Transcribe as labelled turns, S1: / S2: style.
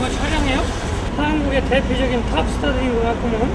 S1: 누가 촬영해요? 한국의 대표적인 탑스타들인 것 같구먼